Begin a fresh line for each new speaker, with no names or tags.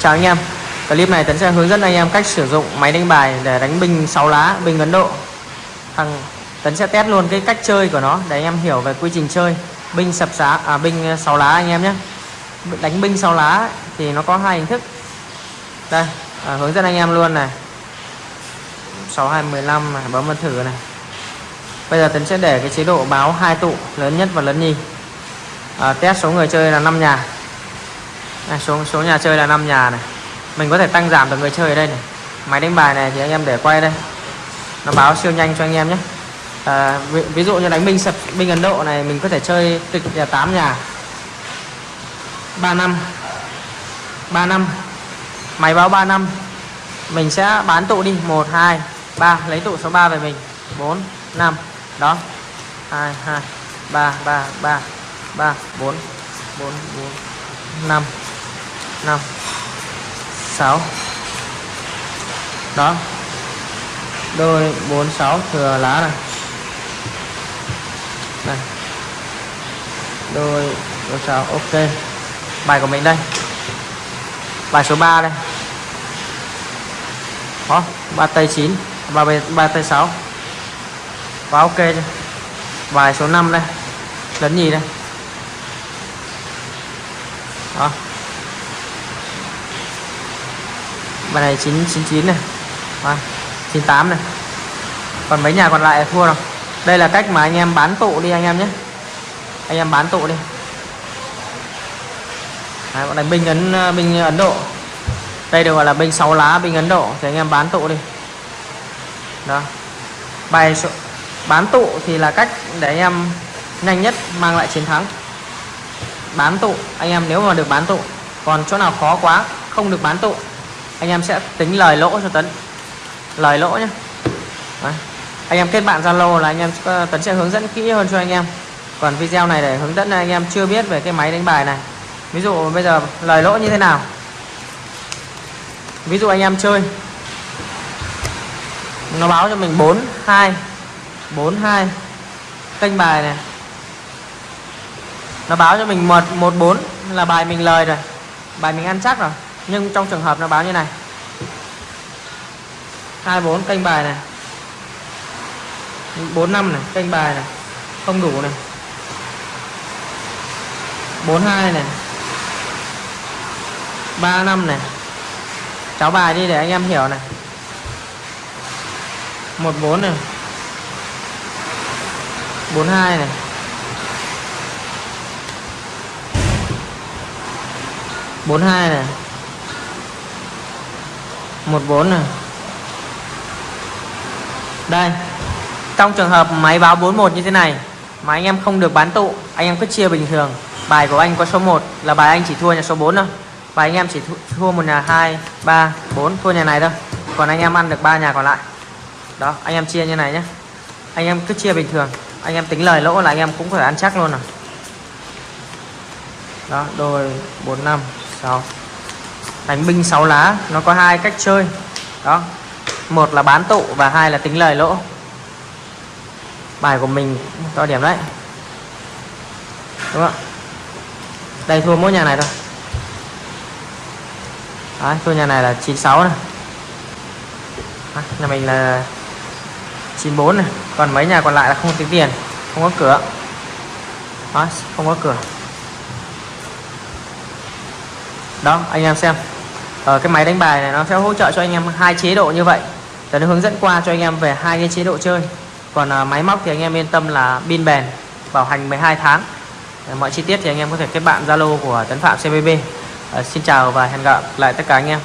chào anh em. Clip này tấn sẽ hướng dẫn anh em cách sử dụng máy đánh bài để đánh binh 6 lá binh ấn độ. Thằng tấn sẽ test luôn cái cách chơi của nó để anh em hiểu về quy trình chơi. Binh sập giá à binh 6 lá anh em nhé. Đánh binh 6 lá thì nó có hai hình thức. Đây à, hướng dẫn anh em luôn này. 6215 này bấm vào thử này. Bây giờ tấn sẽ để cái chế độ báo hai tụ lớn nhất và lớn nhì. À, test số người chơi là 5 nhà này, xuống số nhà chơi là 5 nhà này. Mình có thể tăng giảm được người chơi ở đây này. Máy đánh bài này thì anh em để quay đây. Nó báo siêu nhanh cho anh em nhé. À, ví, ví dụ như đánh binh sập binh Ấn Độ này mình có thể chơi tịch nhà 8 nhà. 3 năm. 3 năm. Máy báo 3 năm. Mình sẽ bán tụ đi. 1 2 3 lấy tụ số 3 về mình. 4 5 đó. 2 2 3 3 3 3 4 4 4 5 5 6 đó. Đôi 46 thừa lá này. Này. Đôi 46 ok. Bài của mình đây. Bài số 3 đây. Đó, ba tay 9 ba ba tay 6 và ok chưa? Bài số 5 đây. Lấn gì đây. Đó. Bài này 999 này. Vâng, à, 98 này. Còn mấy nhà còn lại thua rồi. Đây là cách mà anh em bán tụ đi anh em nhé. Anh em bán tụ đi. Đấy, bọn này binh ấn ờ, binh ấn độ. Đây được gọi là binh 6 lá binh ấn độ. Thì anh em bán tụ đi. Đó. Bài số bán tụ thì là cách để anh em nhanh nhất mang lại chiến thắng. Bán tụ anh em nếu mà được bán tụ còn chỗ nào khó quá không được bán tụ anh em sẽ tính lời lỗ cho tấn. Lời lỗ nhé Đấy. anh em kết bạn zalo là anh em ờ, tấn sẽ hướng dẫn kỹ hơn cho anh em. Còn video này để hướng dẫn anh em chưa biết về cái máy đánh bài này. Ví dụ bây giờ lời lỗ như thế nào? Ví dụ anh em chơi. Nó báo cho mình 42 42 kênh bài này. Nó báo cho mình 1 1 4 là bài mình lời rồi. Bài mình ăn chắc rồi nhưng trong trường hợp nó báo như này. 24 kênh bài này. 45 này, kênh bài này. Không đủ này. 42 này. 35 này. Cháu bài đi để anh em hiểu này. 14 này. 42 này. Bốn hai này một bốn này đây. Trong trường hợp máy báo 41 như thế này, mà anh em không được bán tụ, anh em cứ chia bình thường. Bài của anh có số 1 là bài anh chỉ thua nhà số 4 thôi. Và anh em chỉ thua một nhà 2 3 4 thua nhà này thôi. Còn anh em ăn được ba nhà còn lại. Đó, anh em chia như này nhé. Anh em cứ chia bình thường. Anh em tính lời lỗ là anh em cũng phải ăn chắc luôn rồi đó, đôi 4 5 6 đánh binh 6 lá nó có hai cách chơi. Đó. Một là bán tụ và hai là tính lời lỗ. Bài của mình to điểm đấy. Đúng không? Đây thua mỗi nhà này thôi. Đấy, thua nhà này là 96 này. À, nhà mình là 94 này. Còn mấy nhà còn lại là không tính tiền không có cửa. Đó, không có cửa. Đó anh em xem ở cái máy đánh bài này nó sẽ hỗ trợ cho anh em hai chế độ như vậy. Để nó hướng dẫn qua cho anh em về hai cái chế độ chơi. Còn à, máy móc thì anh em yên tâm là pin bền bảo hành 12 tháng. Ờ, mọi chi tiết thì anh em có thể kết bạn Zalo của Tấn Phạm CBB à, xin chào và hẹn gặp lại tất cả anh em.